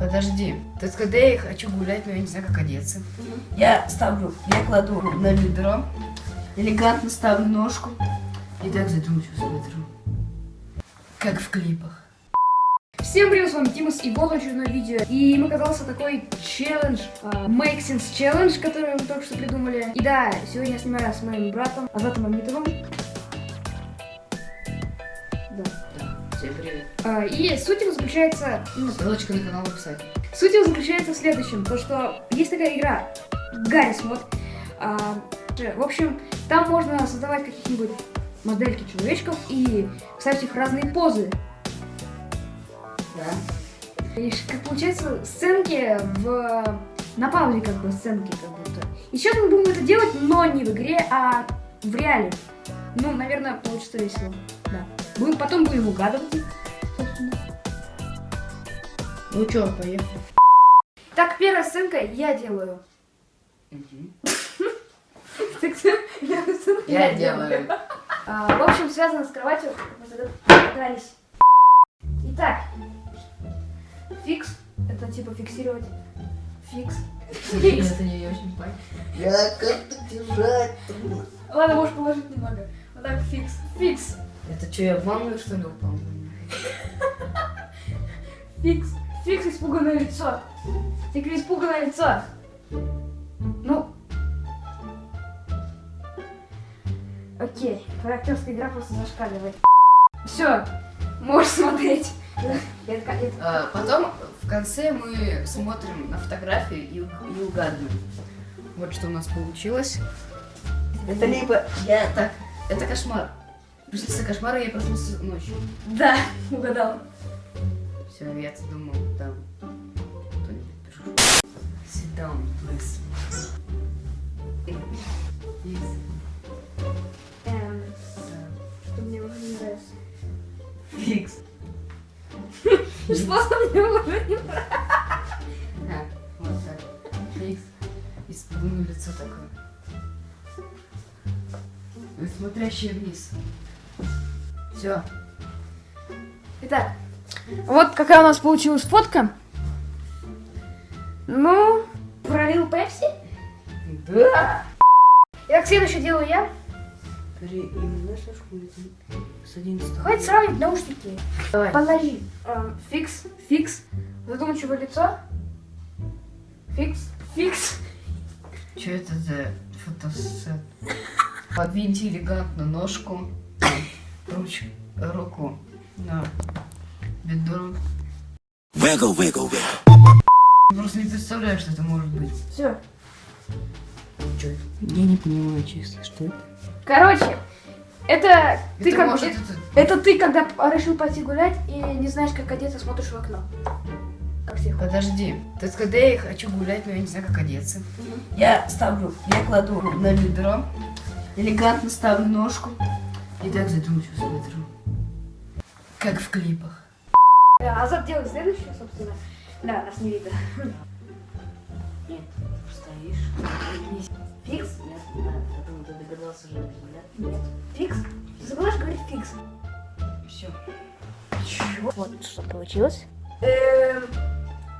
Подожди. То есть, когда я хочу гулять, но я не знаю, как одеться. Я ставлю, я кладу на бедро, элегантно ставлю ножку и так задумчиво смотрю. Как в клипах. Всем привет, с вами Тимус и вот очередное видео. И им оказался такой челлендж, а, Make Sense Challenge, который мы только что придумали. И да, сегодня я снимаю с моим братом Азатом Амитовым. Всем привет. А, И суть его заключается... ну, Ссылочка на канал в описании. Суть его заключается в следующем, то что есть такая игра Гаррис мод. А, в общем, там можно создавать каких-нибудь модельки человечков и ставить их в разные позы. Да. И как получается сценки в на паузе как бы сценки как будто. И сейчас мы будем это делать, но не в игре, а в реале. Ну, наверное, получится весело. Да. Будем, потом будем угадывать. их, собственно. Ну чё, поехали. Так, первая сценка я делаю. Я делаю. А, в общем, связано с кроватью, мы. Итак, фикс, это типа фиксировать. Фикс. Фикс. Это не очень понятно. Я как-то держать. Ладно, можешь положить немного. Вот так, фикс. Фикс. Это что, я в ванную что ли упал? Фикс. Фикс, испуганное лицо. Тикри, испуганное лицо. Ну. Окей, твоя актерская игра просто зашкаливает. Все, можешь смотреть. А, потом в конце мы смотрим на фотографии и, и угадываем. Вот что у нас получилось. Это либо я так, это кошмар. Приснился кошмар, и я проснулся ночью. Да, угадал. Все, я думал, там кто-нибудь пишу. Sit down, please. Yes. Эм, что мне уже не нравится. Фикс. Что мне уже не нравится? Вот так. Фикс. Испуганное лицо такое. Смотрящее вниз. Все. Итак, вот какая у нас получилась фотка. Ну, пролил Пепси. Да. Итак, следующее делаю я. Школе с 11 Хватит сравнивать наушники. Давай. Подожди. Эм, фикс, фикс. Задумчивое лицо. Фикс, фикс. Что это за фотосет? Подвиньте элегантно ножку, руч, руку на бедро. Wiggle, wiggle, wiggle. Просто не представляю, что это может быть. Все. Чё это? Я не понимаю, честно, что это. Короче, это ты это как может это, это... это ты, когда решил пойти гулять и не знаешь, как одеться, смотришь в окно. Как всех. Подожди. То есть, когда я хочу гулять, но я не знаю, как одеться. Я ставлю, я кладу на бедро, элегантно ставлю ножку и так задумчиво смотрю. Как в клипах. Э, Азат делает следующее, собственно. Да, нас не видно. Нет, стоишь. Фикс? Нет, да, я думаю, ты догадался уже, да? Нет. Фикс? Ты забываешь говорить фикс. Все. Чего? Вот что получилось. Эм,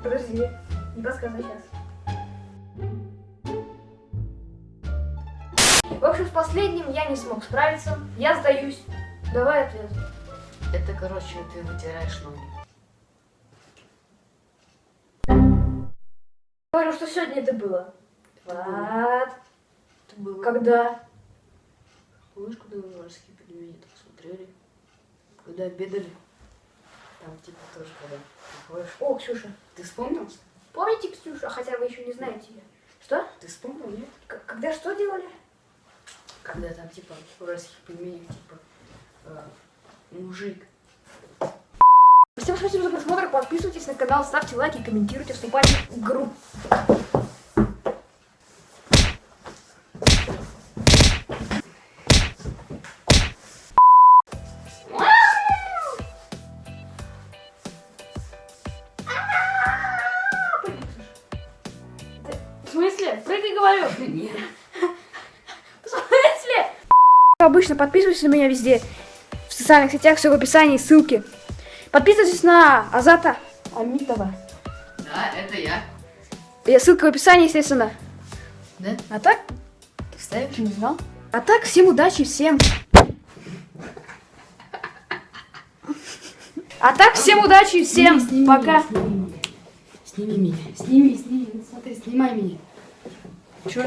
подожди, не подсказывай сейчас. В последним я не смог справиться. Я сдаюсь. Давай ответ. Это, короче, ты вытираешь ноги. Говорю, что сегодня это было. Вот. Это было... Когда? Помнишь, когда мы морские пельмени так смотрели? Когда обедали? Там типа тоже когда приходишь. О, Ксюша. Ты вспомнил? Помните Ксюшу? Хотя вы еще не знаете ее. Что? Ты вспомнил, нет? К- когда что делали? Когда там типа уральских пельменях типа э, мужик. Всем спасибо за просмотр. Подписывайтесь на канал, ставьте лайки, комментируйте, вступайте в группу. В смысле? Прыгай, говорю. Нет. Обычно подписывайтесь на меня везде. В социальных сетях, все в описании, ссылки. Подписывайтесь на Азата Амитова. Да, это я. Я ссылка в описании, естественно. Да? А так, Ты вставишь? не знал. А так, всем удачи, всем. А так, всем удачи, всем Сними, сними пока. меня, Сними меня. Сними, сними. Ну, Смотри, снимай меня. Чё?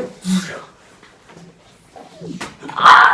А!